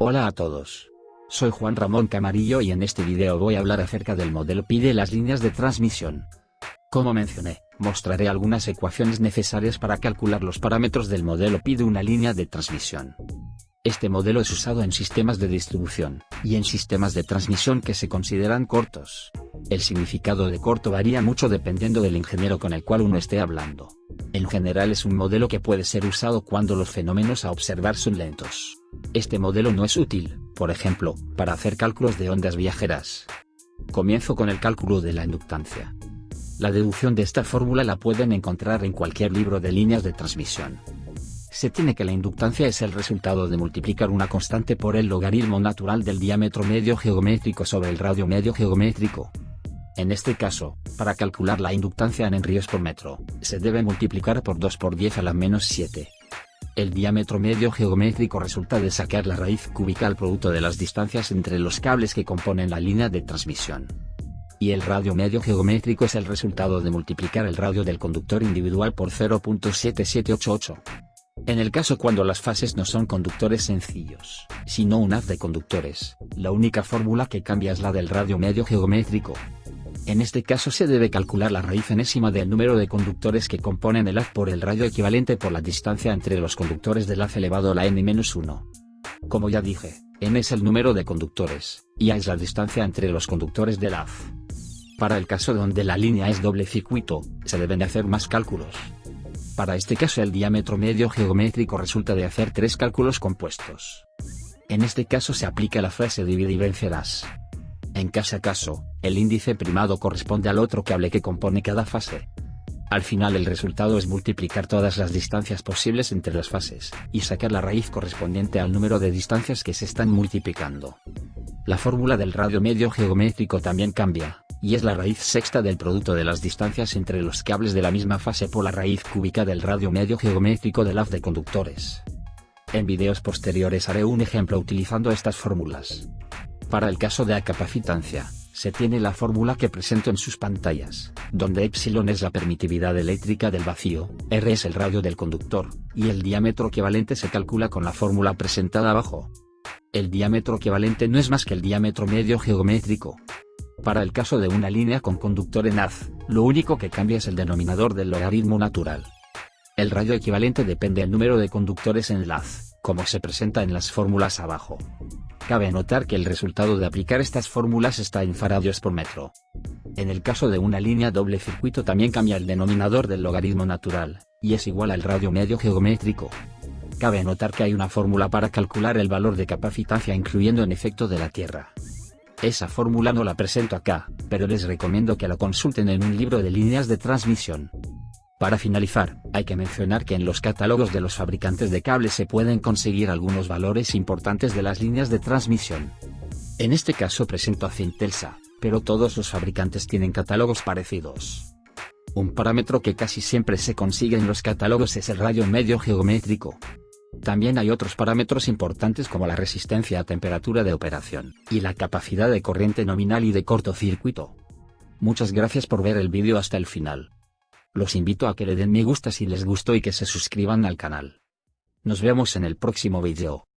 Hola a todos. Soy Juan Ramón Camarillo y en este video voy a hablar acerca del modelo PI de las líneas de transmisión. Como mencioné, mostraré algunas ecuaciones necesarias para calcular los parámetros del modelo PI de una línea de transmisión. Este modelo es usado en sistemas de distribución, y en sistemas de transmisión que se consideran cortos. El significado de corto varía mucho dependiendo del ingeniero con el cual uno esté hablando. En general es un modelo que puede ser usado cuando los fenómenos a observar son lentos. Este modelo no es útil, por ejemplo, para hacer cálculos de ondas viajeras. Comienzo con el cálculo de la inductancia. La deducción de esta fórmula la pueden encontrar en cualquier libro de líneas de transmisión. Se tiene que la inductancia es el resultado de multiplicar una constante por el logaritmo natural del diámetro medio geométrico sobre el radio medio geométrico. En este caso, para calcular la inductancia en henríes por metro, se debe multiplicar por 2 por 10 a la menos 7. El diámetro medio geométrico resulta de sacar la raíz cúbica al producto de las distancias entre los cables que componen la línea de transmisión. Y el radio medio geométrico es el resultado de multiplicar el radio del conductor individual por 0.7788. En el caso cuando las fases no son conductores sencillos, sino un haz de conductores, la única fórmula que cambia es la del radio medio geométrico, en este caso se debe calcular la raíz enésima del número de conductores que componen el haz por el radio equivalente por la distancia entre los conductores del haz elevado a la n-1. Como ya dije, n es el número de conductores, y a es la distancia entre los conductores del haz. Para el caso donde la línea es doble circuito, se deben hacer más cálculos. Para este caso el diámetro medio geométrico resulta de hacer tres cálculos compuestos. En este caso se aplica la frase divide y vencerás. En cada caso, el índice primado corresponde al otro cable que compone cada fase. Al final el resultado es multiplicar todas las distancias posibles entre las fases, y sacar la raíz correspondiente al número de distancias que se están multiplicando. La fórmula del radio medio geométrico también cambia, y es la raíz sexta del producto de las distancias entre los cables de la misma fase por la raíz cúbica del radio medio geométrico del haz de conductores. En videos posteriores haré un ejemplo utilizando estas fórmulas. Para el caso de la capacitancia, se tiene la fórmula que presento en sus pantallas, donde epsilon es la permitividad eléctrica del vacío, R es el radio del conductor, y el diámetro equivalente se calcula con la fórmula presentada abajo. El diámetro equivalente no es más que el diámetro medio geométrico. Para el caso de una línea con conductor en haz, lo único que cambia es el denominador del logaritmo natural. El radio equivalente depende del número de conductores en el haz, como se presenta en las fórmulas abajo. Cabe notar que el resultado de aplicar estas fórmulas está en faradios por metro. En el caso de una línea doble circuito también cambia el denominador del logaritmo natural, y es igual al radio medio geométrico. Cabe notar que hay una fórmula para calcular el valor de capacitancia incluyendo en efecto de la Tierra. Esa fórmula no la presento acá, pero les recomiendo que la consulten en un libro de líneas de transmisión. Para finalizar, hay que mencionar que en los catálogos de los fabricantes de cables se pueden conseguir algunos valores importantes de las líneas de transmisión. En este caso presento a Cintelsa, pero todos los fabricantes tienen catálogos parecidos. Un parámetro que casi siempre se consigue en los catálogos es el radio medio geométrico. También hay otros parámetros importantes como la resistencia a temperatura de operación, y la capacidad de corriente nominal y de cortocircuito. Muchas gracias por ver el vídeo hasta el final. Los invito a que le den me gusta si les gustó y que se suscriban al canal. Nos vemos en el próximo video.